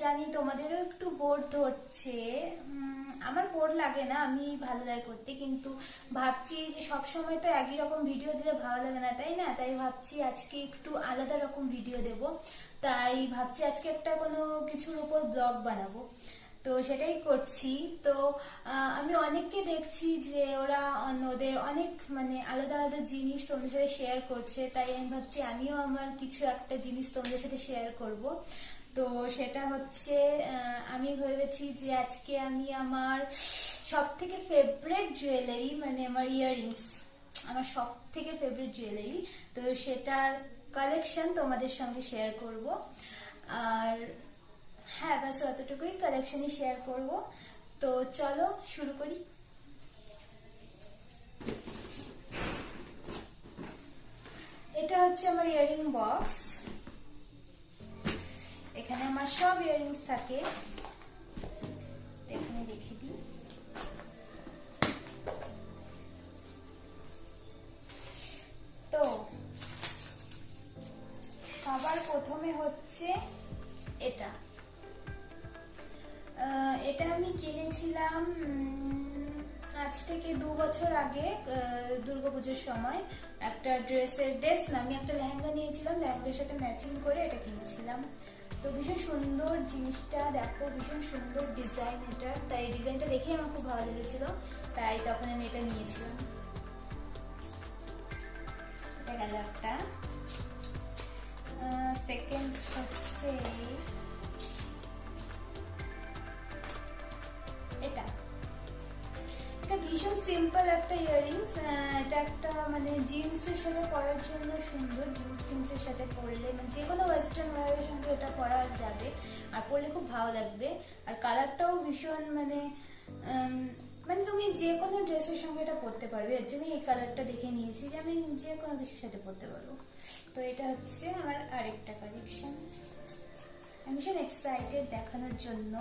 জানি, তোমাদেরও একটু বোর ধরছে। আমার বোর লাগে না, আমি ভালো লাগে করতে, কিন্তু ভাবছি যে সব সময় তো একই রকম ভিডিও দিলে ভালো লাগে না, তাই না? তাই ভাবছি আজকে একটু আলাদা রকম ভিডিও দেব। তাই ভাবছি আজকে একটা কোনো কিছুর উপর ব্লগ বানাবো। তো সেটাই করছি। তো আমি অনেককে দেখছি যে ওরা অন- ওদের অনেক মানে আলাদা আলাদা জিনিস তোমাদের সাথে শেয়ার করছে। তাই আমি ভাবছি আমিও আমার কিছু একটা জিনিস তোমাদের সাথে শেয়ার করব। তো সেটা হচ্ছে আমি ভেবেছি যে আজকে আমি আমার সব থেকে ফেভারেট জুয়েলারি মানে আমার ইয়াররিংস আমার সব থেকে ফেভারিট জুয়েলারি তো সেটার কালেকশন তোমাদের সঙ্গে শেয়ার করব। আর হ্যাঁ ব্যাস অতটুকুই কালেকশনই শেয়ার করব। তো চলো, শুরু করি। এটা হচ্ছে আমার ইয়ারিং বক্স এখানে আমার সব ইয়ারিংস থাকে। এখানে রেখে দিই। তো, সবার প্রথমে হচ্ছে এটা। এটা আমি কিনেছিলাম আজ থেকে দু বছর আগে দুর্গাপুজোর সময়। একটা ড্রেসের ড্রেস না, আমি একটা লেহেঙ্গা নিয়েছিলাম, লেহেঙ্গার সাথে ম্যাচিং করে এটা কিনেছিলাম। তো ভীষণ সুন্দর জিনিসটা দেখো, ভীষণ সুন্দর ডিজাইন এটা। তাই ডিজাইনটা দেখে আমার খুব ভালো লেগেছিল। তাই তখন আমি এটা নিয়েছিলাম। এটা গেল একটা। সেকেন্ড হচ্ছে সিম্পল একটা ইয়ারিংস এটা একটা মানে জিন্সের সাথে পরার জন্য সুন্দর জিন্স টিন্সের সাথে পরলে মানে যে কোনো ওয়েস্টার্ন ওয়ারের সঙ্গে এটা পরা যাবে আর পরলে খুব ভালো লাগবে। আর কালারটাও ভীষণ মানে মানে তুমি যে কোনো ড্রেসের সঙ্গে এটা পরতে পারবে। এর জন্য এই কালারটা দেখে নিয়েছি যে আমি যে কোনো কিছুর সাথে পরতে পারব। তো এটা হচ্ছে আমার আরেকটা কালেকশন আমি ভীষণ এক্সাইটেড দেখানোর জন্য।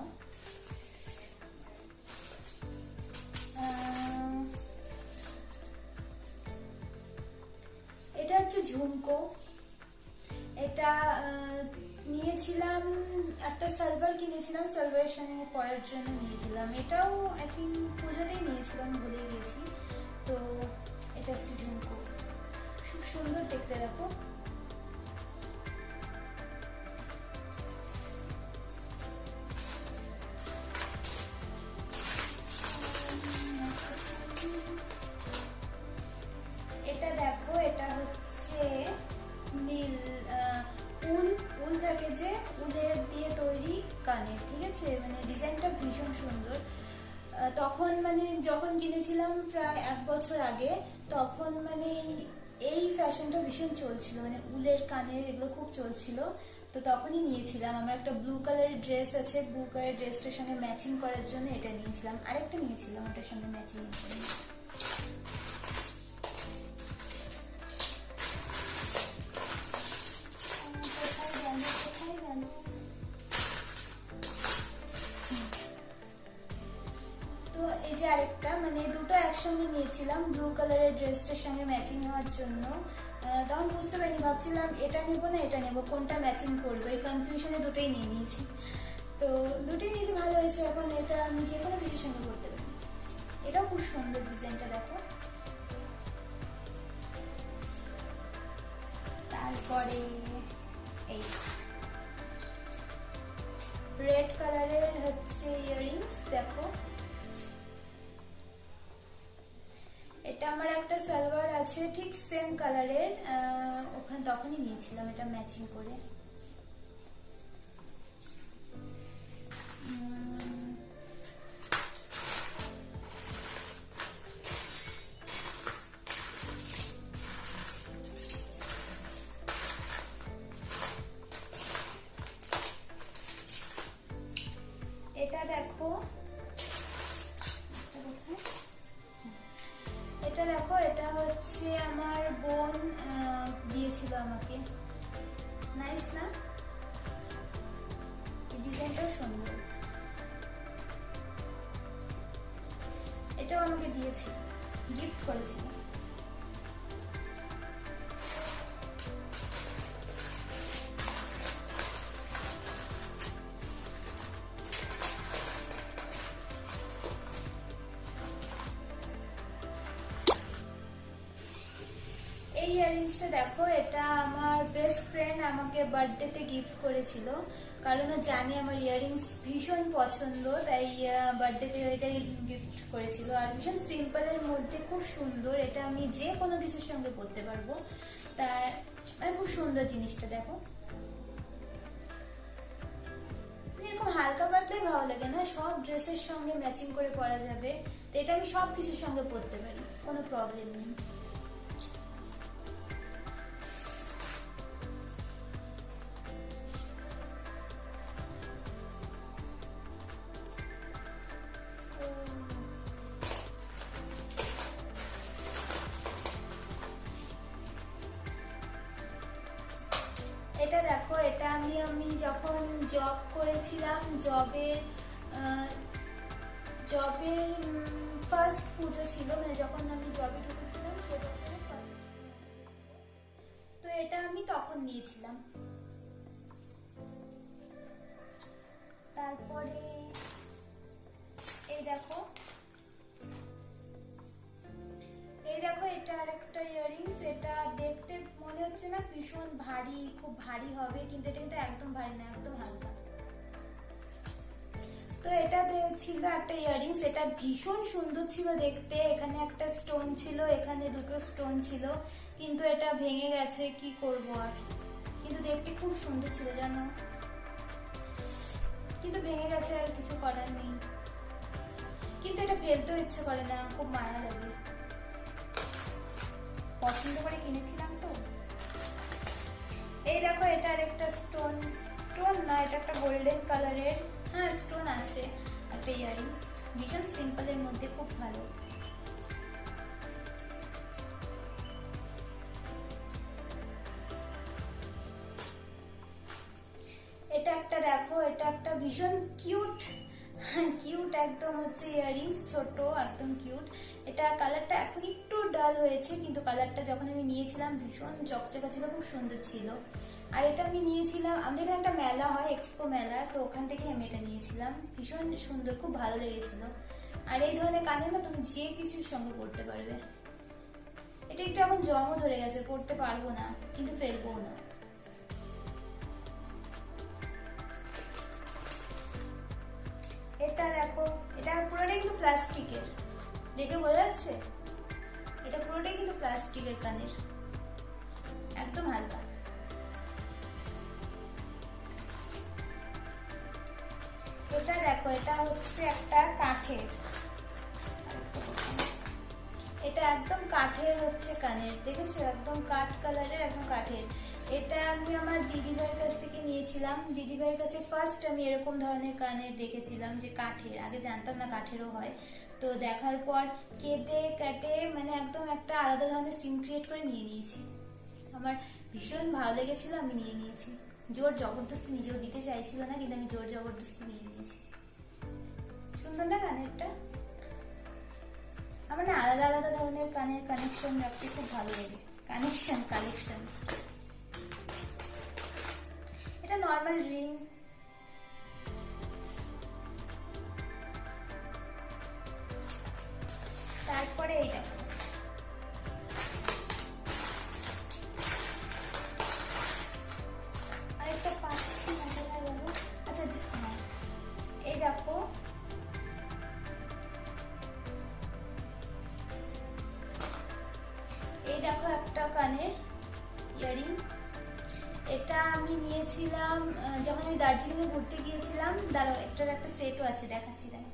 হচ্ছে ঝুমকো। এটা নিয়েছিলাম, একটা সালভার কিনেছিলাম সালভারের সঙ্গে পরার জন্য নিয়েছিলাম। এটাও আই থিঙ্ক পুজোতেই নিয়েছিলাম ভুলে গেছি। তো, এটা হচ্ছে ঝুমকো। খুব সুন্দর দেখতে দেখো। তখন মানে যখন কিনেছিলাম প্রায় এক বছর আগে, তখন মানে এই ফ্যাশনটা ভীষণ চলছিল মানে উলের কানের এগুলো খুব চলছিল। তো তখনই নিয়েছিলাম। আমার একটা ব্লু কালারের ড্রেস আছে ব্লু কালারের ড্রেসটার সঙ্গে ম্যাচিং করার জন্য এটা নিয়েছিলাম। আরেকটা নিয়েছিলাম, ওটার সঙ্গে ম্যাচিং করে নিয়েছিলাম ব্লু কালারের ড্রেসটার সঙ্গে ম্যাচিং হওয়ার জন্য। তখন বুঝতে পারিনি, ভাবছিলাম এটা নেব না, এটা নেব, কোনটা ম্যাচিং করব? এই কনফিউশনে দুটোই নিয়ে নিয়েছি। তো দুটোই নিয়েছি, ভালো হয়েছে। এখন এটা আমি যে কোনো কিছুর সঙ্গে করতে পারি। এটাও খুব সুন্দর ডিজাইনটা দেখো। তারপরে আছে ঠিক সেম কালারের ওখানে তখনই নিয়েছিলাম এটা ম্যাচিং করে। ইয়াররিংসটা দেখো, এটা আমার বেস্ট ফ্রেন্ড আমাকে বার্থডেতে গিফট করেছিল। কারণ ও জানে আমার ইয়াররিংস ভীষণ পছন্দ, তাই বার্থডেতে এটাই গিফট করেছিল। আর ভীষণ সিম্পলের মধ্যে খুব সুন্দর, এটা আমি যে কোনো কিছুর সঙ্গে পরতে পারব। তাই মানে খুব সুন্দর জিনিসটা, দেখো। এরকম হালকা পাতলাই ভালো লাগে না, সব ড্রেসের সঙ্গে ম্যাচিং করে পরা যাবে। তো এটা আমি সব কিছুর সঙ্গে পরতে পারি, কোনো প্রবলেম নেই। করেছিলাম জবের জবের ফার্স্ট পুজো ছিল মানে যখন আমি জবে ঢুকেছিলাম, সে বছরে তো এটা আমি তখন নিয়েছিলাম। তারপরে, এই দেখো। এই দেখো, এটা আর একটা ইয়াররিংস এটা দেখতে মনে হচ্ছে না ভীষণ ভারী, খুব ভারী হবে, কিন্তু এটা কিন্তু একদম ভারী না, একদম হালকা। তো এটা ছিল একটা ইয়াররিংস এটা ভীষণ সুন্দর ছিল দেখতে। এখানে একটা স্টোন ছিল, এখানে দুটো স্টোন ছিল, কিন্তু এটা ভেঙে গেছে, কি করব আর? কিন্তু দেখতে খুব সুন্দর ছিল, জানো? কিন্তু ভেঙে গেছে আর কিছু করার নেই। কিন্তু এটা ফেলতেও ইচ্ছে করে না, খুব মায়া লাগে। পছন্দ করে কিনেছিলাম তো। এই দেখো, এটা আর একটা স্টোন স্টোন না, এটা একটা গোল্ডেন কালারের হ্যাঁ স্টোন আছে। একটা ইয়াররিংস ভীষণ সিম্পলের মধ্যে খুব ভালো। এটা একটা দেখো, এটা একটা ভীষণ কিউট কিউট একদম হচ্ছে ইয়াররিংস ছোট, একদম কিউট এটা কালারটা এখন একটু ডাল হয়েছে, কিন্তু কালারটা যখন আমি নিয়েছিলাম, ভীষণ চকচকা ছিল খুব সুন্দর ছিল। আর এটা আমি নিয়েছিলাম, আমাদের এখানে একটা মেলা হয় এক্সপো মেলা, তো ওখান থেকে আমি এটা নিয়েছিলাম। ভীষণ সুন্দর, খুব ভালো লেগেছিল। আর এই ধরনের কানে না তুমি যে কিছুর সঙ্গে পড়তে পারবে। এটা একটু এখন জমও ধরে গেছে, পড়তে পারব না, কিন্তু ফেলব না। এটা দেখো, এটা পুরোটাই কিন্তু প্লাস্টিকের। দেখে বোঝা যাচ্ছে? এটা পুরোটাই কিন্তু প্লাস্টিকের কানের। একদম হালকা। এটা দেখো, এটা হচ্ছে একটা কাঠের। এটা একদম কাঠের হচ্ছে কানের, দেখেছ? একদম কাঠ কালারের একদম কাঠের। এটা আমি আমার দিদি ভাইয়ের কাছ থেকে নিয়েছিলাম। দিদি ভাইয়ের কাছে ফার্স্ট আমি এরকম ধরনের কানের দেখেছিলাম যে কাঠের, আগে জানতাম না কাঠেরও হয়। তো দেখার পর কেটে কেটে মানে একদম একটা আলাদা ধরনের সিম ক্রিয়েট করে নিয়ে নিয়েছি। আমার ভীষণ ভালো লেগেছিল, আমি নিয়ে নিয়েছি। জোর জবরদস্তি নিজেও দিতে চাইছিল না, কিন্তু আমি জোর জবরদস্তি নিয়ে নিয়েছি সুন্দর না কানেরটা আমার না আলাদা আলাদা ধরনের কানের কানেকশন রাখতে খুব ভালো লাগে। কানেকশন কালেকশন এটা নর্মাল রিং যখন আমি দার্জিলিং এ ঘুরতে গিয়েছিলাম দাঁড়াও একটার একটা সেটও আছে দেখাচ্ছি দেখো।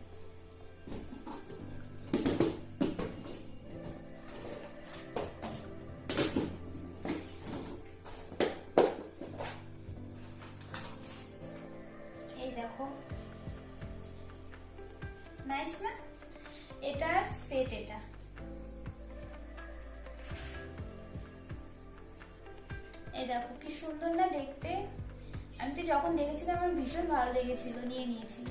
লেগেছিল নিয়ে নিয়েছি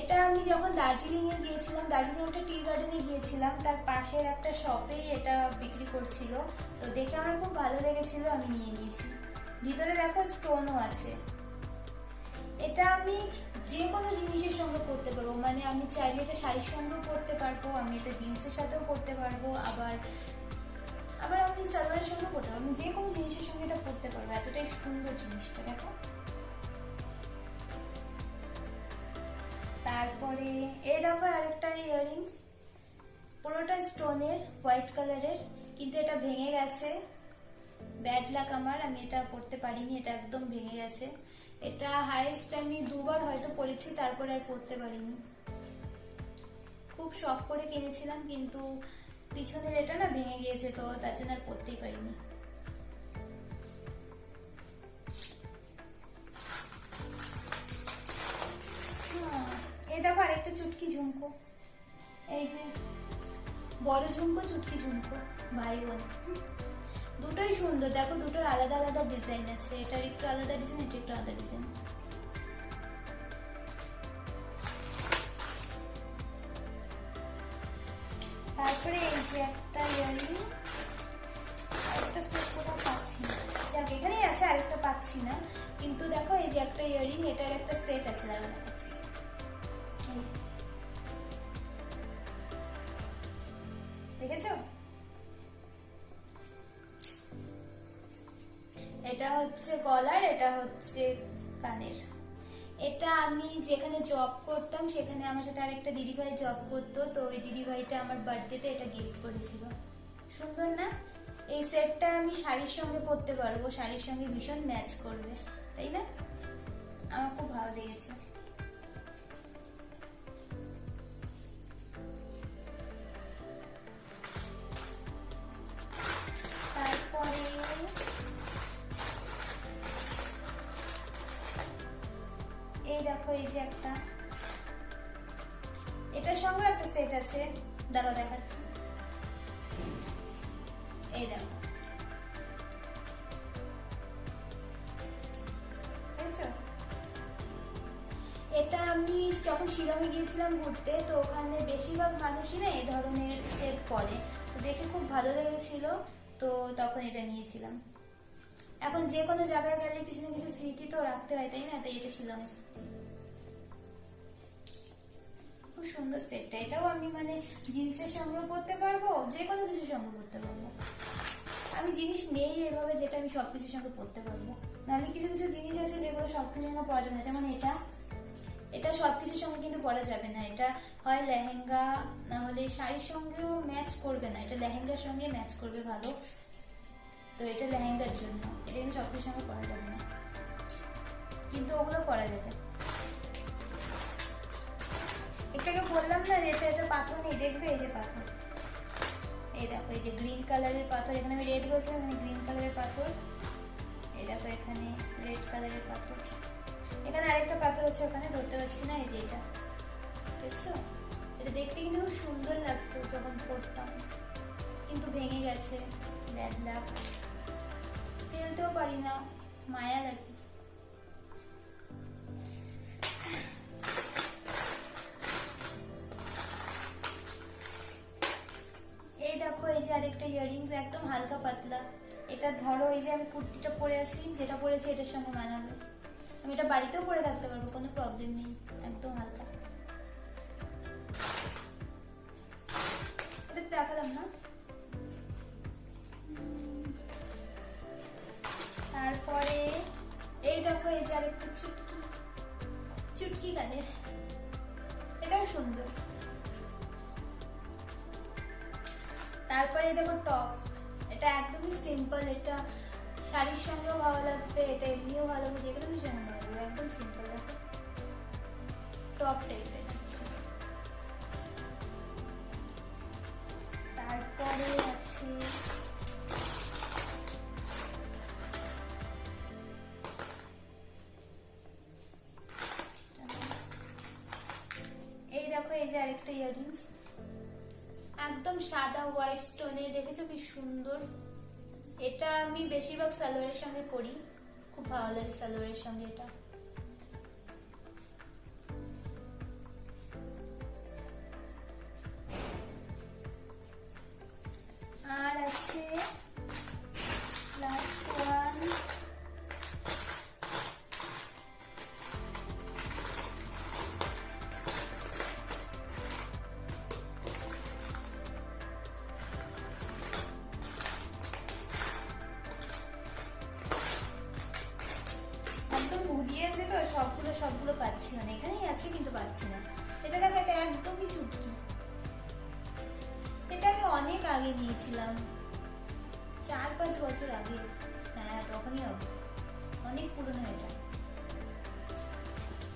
এটা আমি যখন দার্জিলিং এ গিয়েছিলাম, দার্জিলিং একটা টি গার্ডেনে গিয়েছিলাম, তার পাশের একটা শপেই এটা বিক্রি করছিল। তো দেখে আমার খুব ভালো লেগেছিল, আমি নিয়ে নিয়েছি। ভিতরে দেখো স্টোনও আছে। এটা আমি যে কোনো জিনিসের সঙ্গে পরতে পারব। মানে আমি চাইলে এটা শাড়ির সঙ্গেও পরতে পারব, আমি এটা জিন্সের সাথেও পরতে পারব, আবার আবার আপনি সালোয়ারের সঙ্গে পরতে পারবেন যে কোনো জিনিসের সঙ্গে এটা পরতে পারব। এতটাই সুন্দর জিনিসটা, দেখো। তারপরে দেখো আরেকটা ইয়াররিংস পুরোটা স্টোনের হোয়াইট কালারের কিন্তু এটা ভেঙে গেছে। ব্যাড লাক আমার, আমি এটা পড়তে পারিনি, এটা একদম ভেঙে গেছে। এটা হাইয়েস্ট আমি দুবার হয়তো পড়েছি, তারপরে আর পড়তে পারিনি। খুব শখ করে কিনেছিলাম, কিন্তু পিছনের এটা না ভেঙে গিয়েছে, তো তার জন্য আর পড়তেই পারিনি। এই দেখো আরেকটা চুটকি ঝুমকো। এই যে, বড় ঝুমকো, চুটকি ঝুমকো ভাই বোন দুটোই সুন্দর, দেখো দুটোর আলাদা আলাদা ডিজাইন আছে। এটার একটু আলাদা ডিজাইন এটা একটু আলাদা ডিজাইন তারপরে এই যে একটা ইয়ারিং আরেকটা সেট কোথাও পাচ্ছি না। দেখ, এখানেই আছে, আরেকটা পাচ্ছি না। কিন্তু দেখো এই যে একটা ইয়ারিং এটার একটা সেট আছে দাঁড়া এটা হচ্ছে গলার, এটা হচ্ছে কানের। এটা আমি যেখানে জব করতাম, সেখানে আমার সাথে আরেকটা দিদিভাই জব করতো। তো ওই দিদিভাইটা আমার বার্থডেতে এটা গিফট করেছিল। সুন্দর না? এই সেটটা আমি শাড়ির সঙ্গে পরতে পারব। শাড়ির সঙ্গে ভীষণ ম্যাচ করবে। তাই না? আমার খুব ভালো লেগেছে। এটার সঙ্গে একটা সেট আছে। দাঁড়া দেখাচ্ছি। এই দেখো। এটা আমি যখন শিলংয়ে গিয়েছিলাম ঘুরতে, তো ওখানে বেশিরভাগ মানুষই না এই ধরনের সেট পরে। তো দেখে খুব ভালো লেগেছিল, তো তখন এটা নিয়েছিলাম। এখন যে কোনো জায়গায় গেলে কিছু না কিছু স্মৃতি তো রাখতে হয়, তাই না? তাই এটা শিলং। খুব সুন্দর সেটটা এটাও আমি মানে জিন্সের সঙ্গেও পরতে পারব? যে কোনো কিছুর সঙ্গে পরতে পারব। আমি জিনিস নেই এভাবে যেটা আমি সবকিছুর সঙ্গে পরতে পারব। নাহলে কিছু কিছু জিনিস আছে যেগুলো সবকিছুর সঙ্গে পরা যাবে না। যেমন এটা। এটা সবকিছুর সঙ্গে কিন্তু পরা যাবে না। এটা হয় লেহেঙ্গা, না হলে শাড়ির সঙ্গেও ম্যাচ করবে না। এটা লেহেঙ্গার সঙ্গে ম্যাচ করবে ভালো। তো এটা লেহেঙ্গার জন্য। এটা কিন্তু সব সবকিছুর সঙ্গে পরা যাবে না। কিন্তু ওগুলো পরা যাবে। এটাকে বললাম না যে এটা পাথর নেই, দেখবে এই যে পাথর। এই দেখো, এই যে গ্রিন কালারের পাথর, এখানে আমি রেড বলছিলাম এখানে গ্রিন কালারের পাথর। এই দেখো, এখানে রেড কালারের পাথর। এখানে আরেকটা পাথর আছে, ওখানে ধরতে পারছি না, এই যে এটা। দেখছ? এটা দেখতে কিন্তু খুব সুন্দর লাগতো যখন পড়তাম কিন্তু ভেঙে গেছে ব্যাড লাগ ফেলতেও পারি না, মায়া লাগে কুর্তিটা পরে আছি যেটা পরেছি এটার সঙ্গে মানাবে। আমি এটা বাড়িতেও পরে থাকতে পারব, কোনো প্রবলেম নেই, একদম হালকা। এটা দেখালাম না। তারপরে, এই দেখো, এই যে আরেকটা চুটকি। চুটকি কানের এটাও সুন্দর। তারপরে দেখো টপ এটা একদমই সিম্পল এটা শাড়ির সঙ্গেও ভালো লাগবে, এটা এমনিও ভালো লাগবে যে কোনো কিছুর সঙ্গে ভালো লাগবে একদম সিম্পল দেখো। টপ টাইপের তারপরে আছে এই দেখো, এই যে আরেকটা ইয়ারিংস একদম সাদা হোয়াইট স্টোনের দেখেছ কি সুন্দর? এটা আমি বেশিরভাগ স্যালোয়ারের সঙ্গে পরি খুব ভালো লাগে স্যালোয়ারের সঙ্গে এটা। পাচ্ছি না এখানেই আছে কিন্তু পাচ্ছি না এটা দেখো, এটা একদমই চুটকি। এটা আমি অনেক আগে নিয়েছিলাম। চার পাঁচ বছর আগে। হ্যাঁ তখনই হবে। অনেক পুরনো এটা।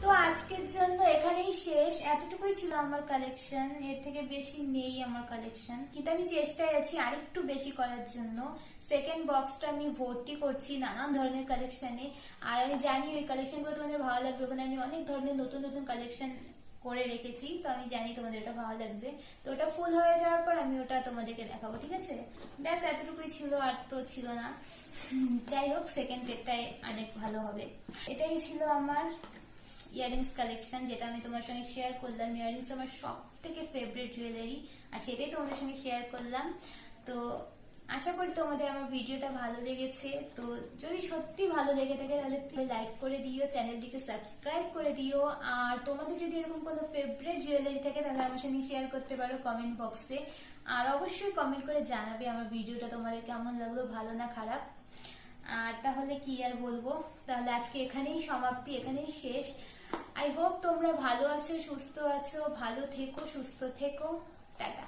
তো আজকের জন্য এখানেই শেষ। এতটুকুই ছিল আমার কালেকশন এর থেকে বেশি নেই আমার কালেকশন কিন্তু আমি চেষ্টায় আছি আরেকটু বেশি করার জন্য। সেকেন্ড বক্সটা আমি ভর্তি করছি, নানান ধরনের কালেকশনে আর আমি জানি ওই কালেকশনগুলো তোমাদের ভালো লাগবে ওখানে আমি অনেক ধরনের নতুন নতুন কালেকশন করে রেখেছি, তো আমি জানি তোমাদের ওটা ভালো লাগবে। তো ওটা ফুল হয়ে যাওয়ার পর আমি ওটা তোমাদেরকে দেখাবো, ঠিক আছে? ব্যাস, এতটুকুই ছিল আর তো ছিল না। যাই হোক সেকেন্ড ডেটটাই অনেক ভালো হবে। এটাই ছিল আমার ইয়ারিংস কালেকশন যেটা আমি তোমার সঙ্গে শেয়ার করলাম। ইয়ারিংস আমার সব থেকে ফেভারিট জুয়েলারি আর সেটাই তোমাদের সঙ্গে শেয়ার করলাম। তো আশা করি তোমাদের আমার ভিডিওটা ভালো লেগেছে। তো যদি সত্যি ভালো লেগে থাকে, তাহলে লাইক করে দিও চ্যানেলটিকে সাবস্ক্রাইব করে দিও। আর তোমাদের যদি এরকম কোনো ফেভারিট জুয়েলারি থাকে, তাহলে আমার সঙ্গে শেয়ার করতে পারো কমেন্ট বক্সে আর অবশ্যই কমেন্ট করে জানাবে আমার ভিডিওটা তোমাদের কেমন লাগল, ভালো না খারাপ। আর তাহলে কি আর বলব? তাহলে আজকে এখানেই সমাপ্তি, এখানেই শেষ। আই হোপ তোমরা ভালো আছো, সুস্থ আছো, ভালো থেকো, সুস্থ থেকো। টাটা।